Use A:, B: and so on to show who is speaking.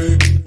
A: baby.